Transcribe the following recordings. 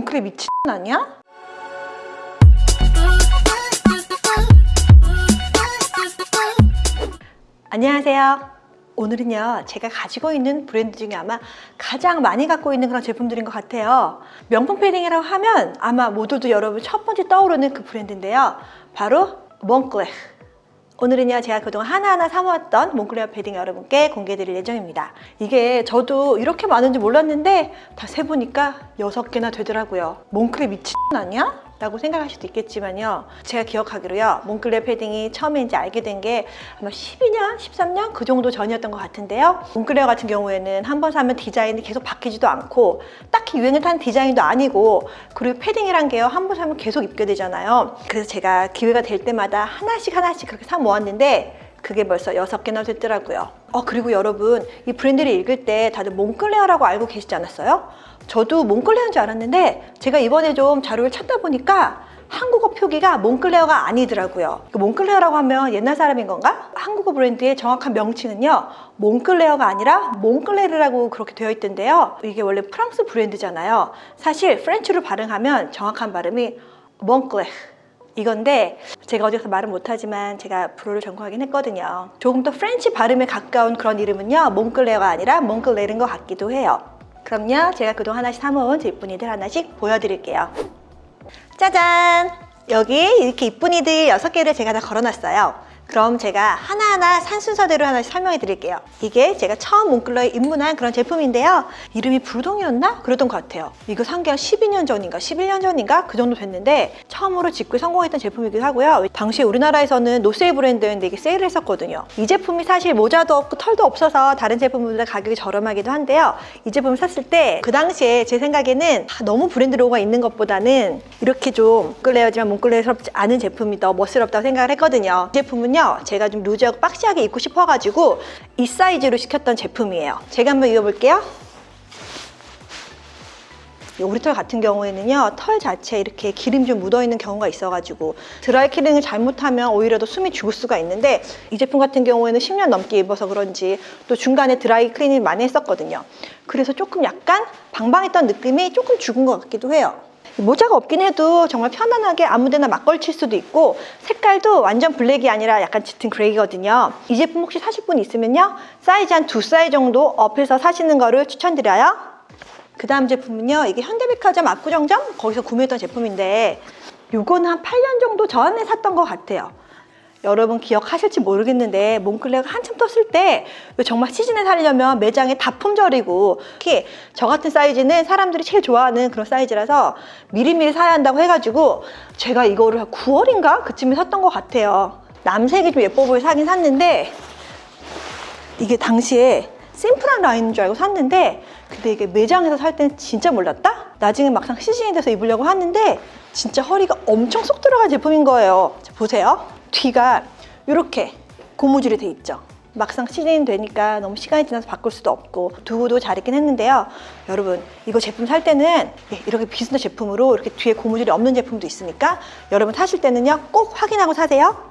몽클레 미친 아니야? 안녕하세요. 오늘은요 제가 가지고 있는 브랜드 중에 아마 가장 많이 갖고 있는 그런 제품들인 것 같아요 명품 패딩이라고 하면 아마 모두도 여러분 첫 번째 떠오르는 그 브랜드인데요 바로 몽클레 오늘은요 제가 그동안 하나하나 사모았던 몽클레어 패딩 여러분께 공개해 드릴 예정입니다 이게 저도 이렇게 많은지 몰랐는데 다 세보니까 여섯 개나 되더라고요 몽클레 미친 아니야? 라고 생각하실 수도 있겠지만요. 제가 기억하기로요 몽클레어 패딩이 처음에 이제 알게 된 게 아마 12년, 13년 그 정도 전이었던 것 같은데요. 몽클레어 같은 경우에는 한 번 사면 디자인이 계속 바뀌지도 않고 딱히 유행을 타는 디자인도 아니고 그리고 패딩이란 게요 한 번 사면 계속 입게 되잖아요. 그래서 제가 기회가 될 때마다 하나씩 하나씩 그렇게 사 모았는데 그게 벌써 여섯 개나 됐더라고요. 어 그리고 여러분 이 브랜드를 읽을 때 다들 몽클레어라고 알고 계시지 않았어요? 저도 몽클레어인 줄 알았는데 제가 이번에 좀 자료를 찾다 보니까 한국어 표기가 몽클레어가 아니더라고요. 그 몽클레어라고 하면 옛날 사람인 건가? 한국어 브랜드의 정확한 명칭은요 몽클레어가 아니라 몽클레르라고 그렇게 되어 있던데요. 이게 원래 프랑스 브랜드잖아요. 사실 French로 발음하면 정확한 발음이 몽클레 이건데 제가 어디서 말은 못하지만 제가 불어를 전공하긴 했거든요. 조금 더 French 발음에 가까운 그런 이름은요 몽클레어가 아니라 몽클레르인 것 같기도 해요. 그럼요 제가 그동안 하나씩 사모은 제품이들 하나씩 보여드릴게요. 짜잔! 여기 이렇게 이쁜이들 6개를 제가 다 걸어놨어요 그럼 제가 하나하나 산 순서대로 하나씩 설명해 드릴게요. 이게 제가 처음 몽클레어에 입문한 그런 제품인데요. 이름이 불동이었나? 그랬던 것 같아요. 이거 산게 12년 전인가 11년 전인가? 그 정도 됐는데 처음으로 직구에 성공했던 제품이기도 하고요. 당시에 우리나라에서는 노세일 브랜드였는데 이게 세일을 했었거든요. 이 제품이 사실 모자도 없고 털도 없어서 다른 제품보다 가격이 저렴하기도 한데요. 이 제품을 샀을 때 그 당시에 제 생각에는 너무 브랜드 로고가 있는 것보다는 이렇게 좀 몽클레어지만 몽클레어스럽지 않은 제품이 더 멋스럽다고 생각을 했거든요. 이 제품은요 제가 좀 루즈하고 박시하게 입고 싶어가지고 이 사이즈로 시켰던 제품이에요. 제가 한번 입어볼게요. 오리털 같은 경우에는요 털 자체에 이렇게 기름 좀 묻어있는 경우가 있어가지고 드라이 클리닝을 잘못하면 오히려 더 숨이 죽을 수가 있는데 이 제품 같은 경우에는 10년 넘게 입어서 그런지 또 중간에 드라이 클리닝을 많이 했었거든요. 그래서 조금 약간 방방했던 느낌이 조금 죽은 것 같기도 해요 모자가 없긴 해도 정말 편안하게 아무데나 막 걸칠 수도 있고 색깔도 완전 블랙이 아니라 약간 짙은 그레이거든요. 이 제품 혹시 사실 분 있으면요. 사이즈 한 두 사이즈 정도 up해서 사시는 거를 추천드려요. 그 다음 제품은요. 이게 현대백화점 압구정점? 거기서 구매했던 제품인데 이거는 한 8년 정도 전에 샀던 것 같아요 여러분 기억하실지 모르겠는데 몽클레어가 한참 떴을 때 정말 시즌에 살려면 매장에 다 품절이고 특히 저 같은 사이즈는 사람들이 제일 좋아하는 그런 사이즈라서 미리미리 사야 한다고 해가지고 제가 이거를 9월인가 그쯤에 샀던 것 같아요. 남색이 좀 예뻐 보여 사긴 샀는데 이게 당시에 심플한 라인인 줄 알고 샀는데 근데 이게 매장에서 살 때는 진짜 몰랐다? 나중에 막상 시즌이 돼서 입으려고 하는데 진짜 허리가 엄청 쏙 들어간 제품인 거예요. 자, 보세요 뒤가 이렇게 고무줄이 돼 있죠. 막상 시즌이 되니까 너무 시간이 지나서 바꿀 수도 없고 두고도 잘 입긴 했는데요. 여러분 이거 제품 살 때는 예, 이렇게 비슷한 제품으로 이렇게 뒤에 고무줄이 없는 제품도 있으니까 여러분 사실 때는요 꼭 확인하고 사세요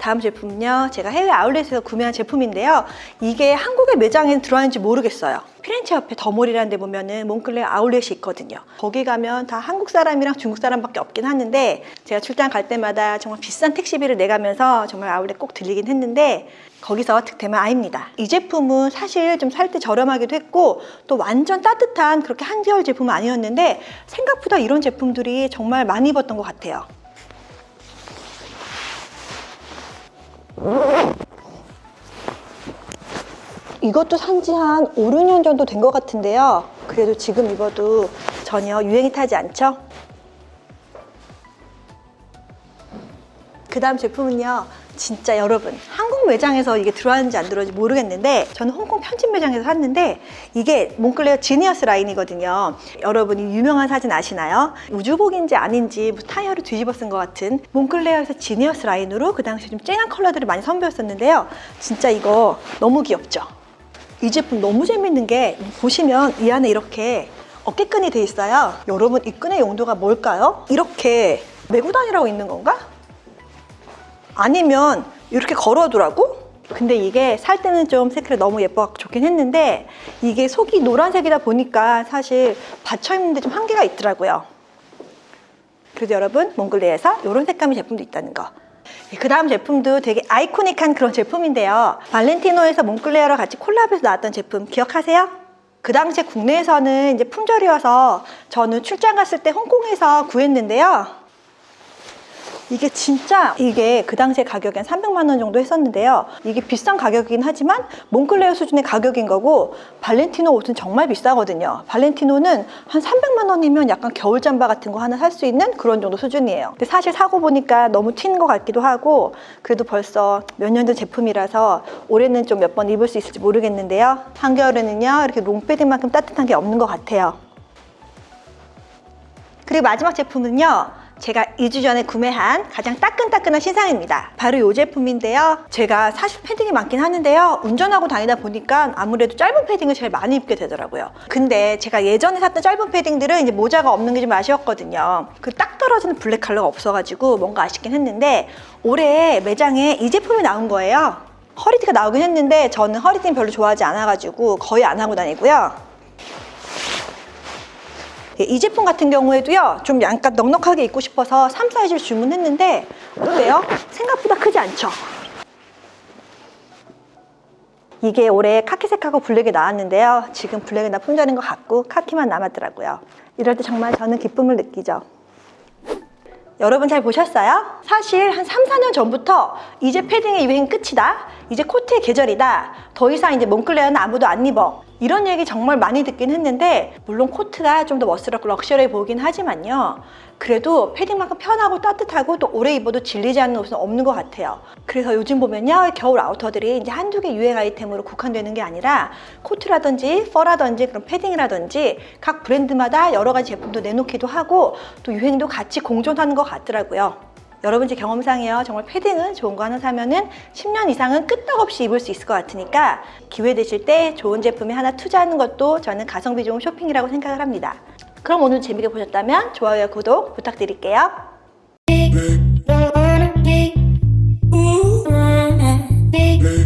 다음 제품은요 제가 해외 아울렛에서 구매한 제품인데요. 이게 한국의 매장에 들어왔는지 모르겠어요. 피렌체 옆에 더몰이라는 데 보면은 몽클레어 아울렛이 있거든요. 거기 가면 다 한국 사람이랑 중국 사람밖에 없긴 하는데 제가 출장 갈 때마다 정말 비싼 택시비를 내가면서 정말 아울렛 꼭 들리긴 했는데 거기서 득템은 아닙니다. 이 제품은 사실 좀 살 때 저렴하기도 했고 또 완전 따뜻한 그렇게 한겨울 제품은 아니었는데 생각보다 이런 제품들이 정말 많이 입었던 것 같아요 이것도 산지 한 5, 6년 정도 된 것 같은데요 그래도 지금 입어도 전혀 유행이 타지 않죠? 그 다음 제품은요 진짜 여러분 한국 매장에서 이게 들어왔는지 안 들어왔는지 모르겠는데 저는 홍콩 편집 매장에서 샀는데 이게 몽클레어 Genius 라인이거든요 여러분이 유명한 사진 아시나요? 우주복인지 아닌지 뭐 타이어를 뒤집어 쓴 것 같은 몽클레어에서 Genius 라인으로 그 당시에 좀 쨍한 컬러들을 많이 선보였었는데요 진짜 이거 너무 귀엽죠? 이 제품 너무 재밌는 게 보시면 이 안에 이렇게 어깨끈이 돼 있어요 여러분 이 끈의 용도가 뭘까요? 이렇게 메고 다니라고 있는 건가? 아니면 이렇게 걸어두라고? 근데 이게 살 때는 좀 색깔이 너무 예뻐 좋긴 했는데 이게 속이 노란색이다 보니까 사실 받쳐 입는데 좀 한계가 있더라고요 그래도 여러분 몽글레에서 이런 색감의 제품도 있다는 거. 그 다음 제품도 되게 아이코닉한 그런 제품인데요. 발렌티노에서 몽클레어랑 같이 콜라보해서 나왔던 제품 기억하세요? 그 당시에 국내에서는 이제 품절이어서 저는 출장 갔을 때 홍콩에서 구했는데요. 이게 진짜 이게 그 당시에 가격이 한 300만 원 정도 했었는데요. 이게 비싼 가격이긴 하지만 몽클레어 수준의 가격인 거고 발렌티노 옷은 정말 비싸거든요. 발렌티노는 한 300만 원이면 약간 겨울 잠바 같은 거 하나 살 수 있는 그런 정도 수준이에요. 근데 사실 사고 보니까 너무 튀는 것 같기도 하고 그래도 벌써 몇 년 전 제품이라서 올해는 좀 몇 번 입을 수 있을지 모르겠는데요. 한겨울에는요 이렇게 롱패딩만큼 따뜻한 게 없는 것 같아요. 그리고 마지막 제품은요. 제가 2주 전에 구매한 가장 따끈따끈한 신상입니다. 바로 이 제품인데요. 제가 사실 패딩이 많긴 하는데요. 운전하고 다니다 보니까 아무래도 짧은 패딩을 제일 많이 입게 되더라고요. 근데 제가 예전에 샀던 짧은 패딩들은 이제 모자가 없는 게 좀 아쉬웠거든요. 그 딱 떨어지는 블랙 컬러가 없어가지고 뭔가 아쉽긴 했는데 올해 매장에 이 제품이 나온 거예요. 허리티가 나오긴 했는데 저는 허리티는 별로 좋아하지 않아가지고 거의 안 하고 다니고요. 예, 이 제품 같은 경우에도요 좀 약간 넉넉하게 입고 싶어서 3 사이즈를 주문했는데 어때요? 생각보다 크지 않죠? 이게 올해 카키색하고 블랙이 나왔는데요 지금 블랙은 다 품절인 것 같고 카키만 남았더라고요 이럴 때 정말 저는 기쁨을 느끼죠 여러분 잘 보셨어요? 사실 한 3, 4년 전부터 이제 패딩의 유행 끝이다. 이제 코트의 계절이다. 더 이상 이제 몽클레어는 아무도 안 입어. 이런 얘기 정말 많이 듣긴 했는데 물론 코트가 좀 더 멋스럽고 luxury해 보이긴 하지만요. 그래도 패딩만큼 편하고 따뜻하고 또 오래 입어도 질리지 않는 옷은 없는 것 같아요. 그래서 요즘 보면요. 겨울 아우터들이 이제 한두 개 유행 아이템으로 국한되는 게 아니라 코트라든지 fur라든지 그런 패딩이라든지 각 브랜드마다 여러 가지 제품도 내놓기도 하고 또 유행도 같이 공존하는 것 같더라고요. 여러분 제 경험상이요 정말 패딩은 좋은 거 하나 사면은 10년 이상은 끄떡없이 입을 수 있을 것 같으니까 기회 되실 때 좋은 제품에 하나 투자하는 것도 저는 가성비 좋은 쇼핑이라고 생각을 합니다 그럼 오늘 재밌게 보셨다면 좋아요와 구독 부탁드릴게요